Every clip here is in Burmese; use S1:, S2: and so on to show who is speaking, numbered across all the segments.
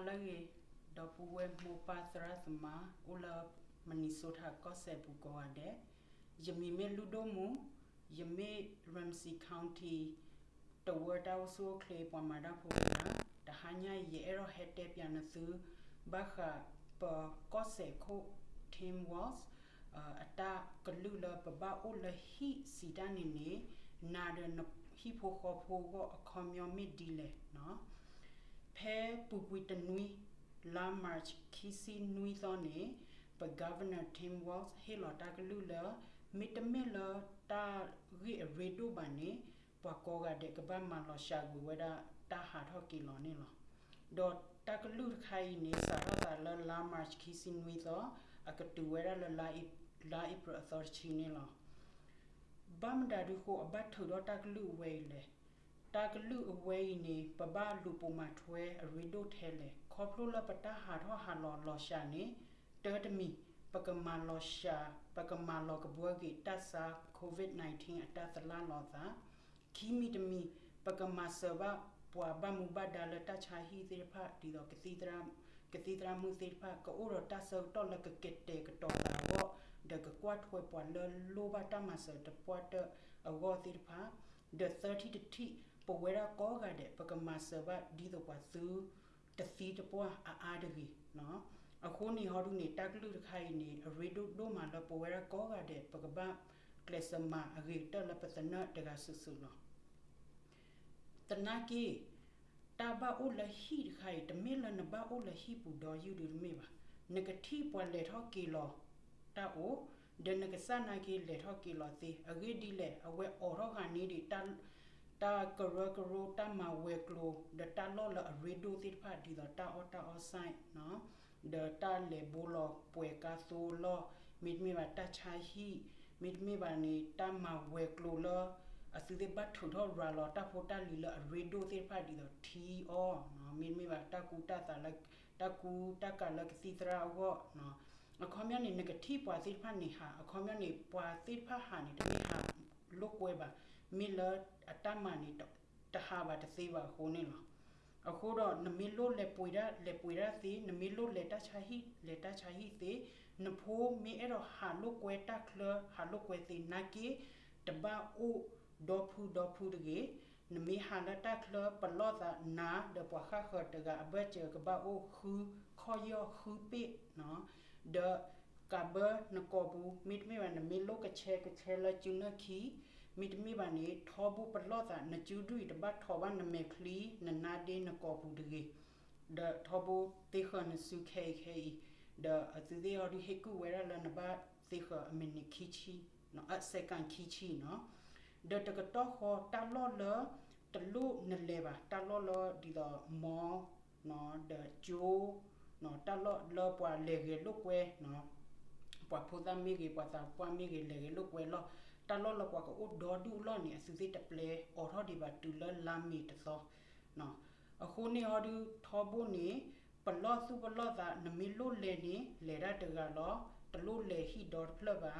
S1: halage do puwe mo patra thma ula minnesota ko se bu ko ade yemi me ludo mu yemi ramsey county to word out so clay pa mada pho na ta hanya ye ero hete pya na su ba kha pa ko se kho team was အတာကလူလပပအိုလဟီစီတန်နေနေနာဒနဟီဖိုခေါဖိုကိုအခေါမျောမီဒီလေနော် ဖဲပူပူတနွီလာမတ်ခီစီနွီသောနေပဂဗနာတင်ဝေါစ်ဟေလတာကလူလမီတမီလတာရီရီဒိုဘနေပကောကတဲ့ကပမန်လရှာဂူဝဒတာဟာထောက်ကီလောနေလောဒေါ်တကလူခိုင်နေစာရတာလလာမတ်ခီစီနွီသောအကတူဝဲရလလာအိလာအိပရသောချီနေလောဘမ်ဒါဒူကိုအဘတ်ထူတော့တကလူဝဲလေ တကလူအဝဲနေပပလူပုံမထွဲအရီဒိုထဲလေခေါပလိုလပတာဟာတော့ဟာလောလောရှာနေတေတမီပကမာလောရှာပကမာလောကဘွေကီတဆာကိုဗစ် -19 အတသလာလောသာခီမီတမီပကမာဆဘပွာဘမူဘဒါလတချာဟီသေဖာဒီတော့ကတိတရာကတိတရာမူသေဖာကိုရတဆောတော့လကကက်တေကတော်တာဘောဒကကွတ်ဝဲပွာလလိုဘတာမဆတပွားတအဝတိဖာ the 30 to t ပဝဲရကောကတဲ့ပကမဆဘဒီတော့ပွာသူတသီတပွားအာအာဒဂီနော်အခုနေဟောဒုနေတက်လူတခိုင်နေရေဒုဒိုမာလပဝဲရကောကတဲ့ပကပကလစမအဂိတလပတနတကဆုဆုနော်တနာကီတာဘာအိုလဟီခိုင်တမေလနဘာအိုလဟီပူဒေါ်ယူဒီမေပါနဂတိပွာလေထောကီလောတာအိုဒနကစနာကီလေထောကီလောစီအဂိဒီလေအဝဲအော်ရောခနီဒီတန် တာကရကရိုတမဝဲကလိုဒတာလောလရေဒိုတိဖာဒီဒတာအော်တာအော်ဆိုင်နော်ဒတာလေဘူလောပွေကာဆိုလောမိဒမီဝတာချာဟီမိဒမီဝနီတမဝဲကလိုလောအစီတဲ့ဘတ်ထုထောရာလောတာဖိုတာလီလရေဒိုတိဖာဒီဒတီအောနော်မိဒမီဝတာကူတာတာလက်တကူတကလကစီတရာဝနော်အခေါမျက်နေငကတိပွာစိဖာနေဟာအခေါမျက်နေပွာစိဖာဟာနေတမေဟာလုတ်ဝဲပါ မီလအတမနီတတဟာပါတစေပါခိုးနေလောအခုတော့နမီလိုလေပွေရလေပွေရစီနမီလိုလေတချာဟီလေတချာဟီစီနဖိုးမီအဲ့တော့ဟာလုတ်ကွဲတက်လဟာလုတ်ကွဲစီနာကီတဘာအိုဒေါ်ဖူဒေါ်ဖူတကေနမီဟာလတက်လပလောတာနာဒပွားခါခတ်တကအဘချေကဘာအိုခူခေါ်ရခူပိနော် the kabe na kobu mit me wan me lo ka che ka che la chu na khi mit me ba ne thobu plo ta na chu du de ba thoba na me khli na na de na kobu de ge the thobu te kha na su khe khe the atu de ori he ku wera la na ba te kha me ni khi chi no at second khi chi no the ta ka to kho ta lo le ta lu na le ba ta lo lo di da mo no the jo နော်တလော့လောပွာလေကေလုကွဲနော်ပွာဖူဒမီကေပွာတာပွာမီကေလေကေလုကွဲလော တလော့လောပွာကိုဒေါ်ဒူလောနေအစုစိတပလေအော်ထော်ဒီဘတူလလာမီတသောနော်အခုနေဟောဒီထောဘုန်နေပလော့စုပလော့သာနမီလုလေနေလေရတကလောတလုလေဟီဒေါ်ဖလဘာ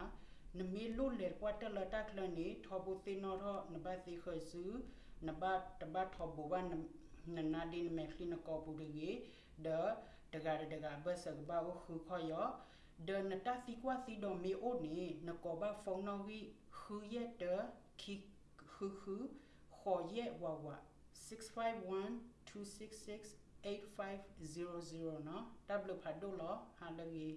S1: နမီလုလေကွာတလတကလနေထောဘုသိနော်ထောနဘသိခဆူနဘတဘထောဘဝနနာဒီနမေခလီနကောပူဒီဒေတကရတကဘဆကဘာခုခေါ် ရဒနတာစီကွာစီဒိုမီအိုနီနကောဘာဖုန်းနော်ဝီခူရတခိခူခူခေါ်ရဝဝ651 266 8500နော်တဘလဖတ်ဒိုလောဟာလကြီး